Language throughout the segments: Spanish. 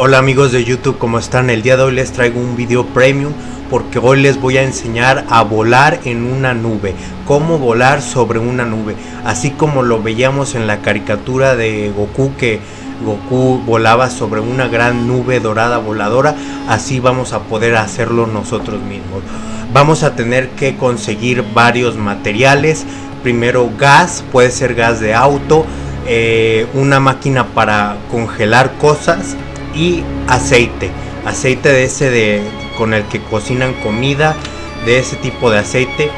Hola amigos de YouTube, ¿cómo están? El día de hoy les traigo un video premium porque hoy les voy a enseñar a volar en una nube, cómo volar sobre una nube, así como lo veíamos en la caricatura de Goku que Goku volaba sobre una gran nube dorada voladora, así vamos a poder hacerlo nosotros mismos. Vamos a tener que conseguir varios materiales, primero gas, puede ser gas de auto, eh, una máquina para congelar cosas, y aceite. Aceite de ese de con el que cocinan comida de ese tipo de aceite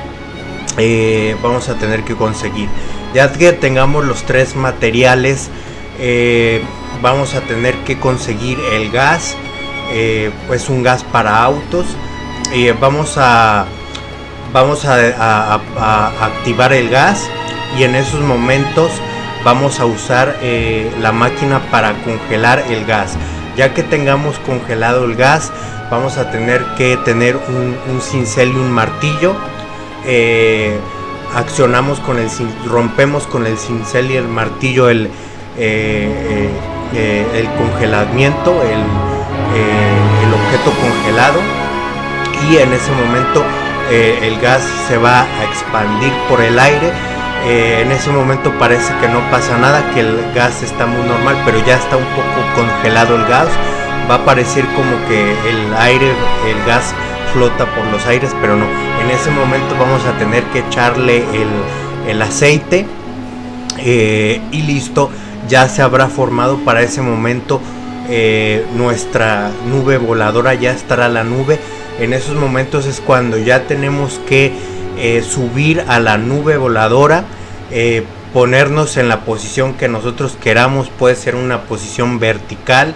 eh, vamos a tener que conseguir. Ya que tengamos los tres materiales eh, vamos a tener que conseguir el gas eh, pues un gas para autos y vamos a vamos a, activar el gas y en esos momentos vamos a usar la máquina para congelar el gas ya que tengamos congelado el gas vamos a tener que tener un, cincel y un martillo. Eh, accionamos con el rompemos con el cincel y el martillo el, eh, eh, el congelamiento el, el, objeto congelado. Y en ese momento el gas se va a expandir por el aire eh, en ese momento parece que no pasa nada, que el gas está muy normal, pero ya está un poco congelado el gas. Va a parecer como que el aire, el gas flota por los aires, pero no. En ese momento vamos a tener que echarle el, aceite eh, y listo. Ya se habrá formado para ese momento eh, nuestra nube voladora, ya estará la nube. En esos momentos es cuando ya tenemos que eh, subir a la nube voladora, eh, ponernos en la posición que nosotros queramos, puede ser una posición vertical,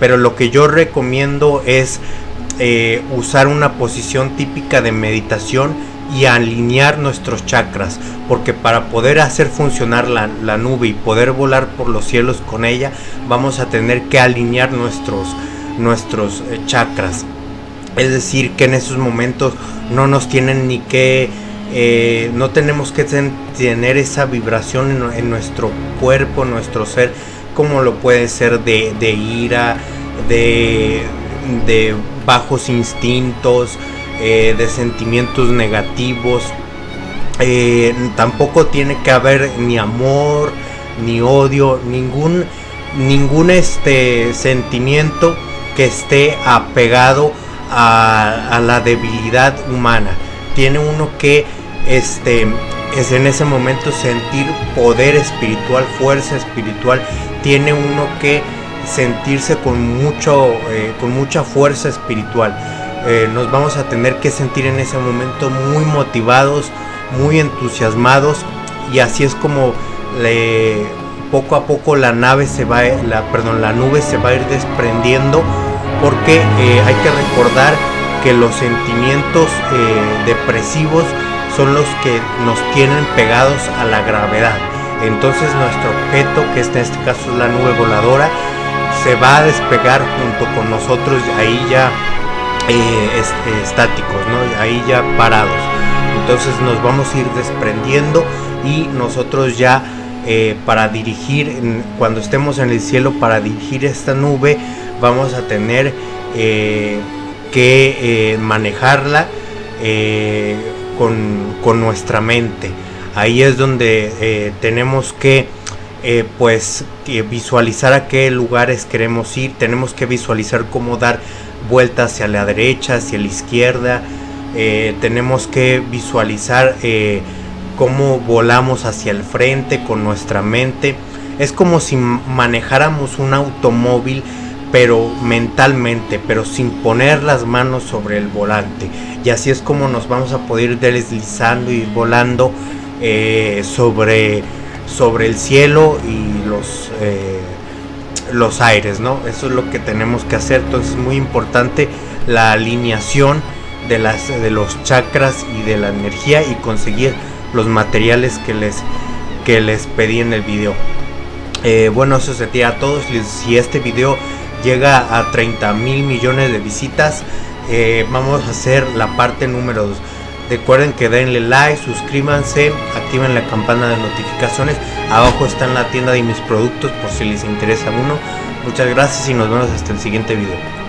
pero lo que yo recomiendo es eh, usar una posición típica de meditación y alinear nuestros chakras, porque para poder hacer funcionar la, la, nube y poder volar por los cielos con ella, vamos a tener que alinear nuestros, nuestros chakras. Es decir, que en esos momentos no nos tienen ni que eh, no tenemos que tener esa vibración en, nuestro cuerpo, en nuestro ser, como lo puede ser de, ira, de, bajos instintos, eh, de sentimientos negativos. Eh, tampoco tiene que haber ni amor, ni odio, ningún, ningún este sentimiento que esté apegado a la debilidad humana. Tiene uno que este, es en ese momento sentir poder espiritual, fuerza espiritual, tiene uno que sentirse con, mucho, eh, con mucha fuerza espiritual. Eh, nos vamos a tener que sentir en ese momento muy motivados, muy entusiasmados y así es como poco a poco la nave se va, perdón, la nube se va a ir desprendiendo porque eh, hay que recordar que los sentimientos depresivos son los que nos tienen pegados a la gravedad. Entonces nuestro objeto, que en este caso es la nube voladora, se va a despegar junto con nosotros ahí ya eh, este, estáticos, ¿no? ahí ya parados. Entonces nos vamos a ir desprendiendo y nosotros ya eh, para dirigir, cuando estemos en el cielo, para dirigir esta nube, vamos a tener eh, que manejarla con, nuestra mente. Ahí es donde eh, tenemos que eh, pues visualizar a qué lugares queremos ir, tenemos que visualizar cómo dar vueltas hacia la derecha, hacia la izquierda, eh, tenemos que visualizar cómo volamos hacia el frente con nuestra mente. Es como si manejáramos un automóvil pero mentalmente, pero sin poner las manos sobre el volante. Y así es como nos vamos a poder ir deslizando y volando eh, sobre, sobre el cielo y los, eh, los aires, ¿no? Eso es lo que tenemos que hacer. Entonces es muy importante la alineación de, las, de los chakras y de la energía y conseguir los materiales que les, que les pedí en el video. Eh, bueno, eso sería a todos. Si este video llega a 30 mil millones de visitas. Eh, vamos a hacer la parte número 2. Recuerden que denle like, suscríbanse, activen la campana de notificaciones. Abajo está en la tienda de mis productos por si les interesa uno. Muchas gracias y nos vemos hasta el siguiente video.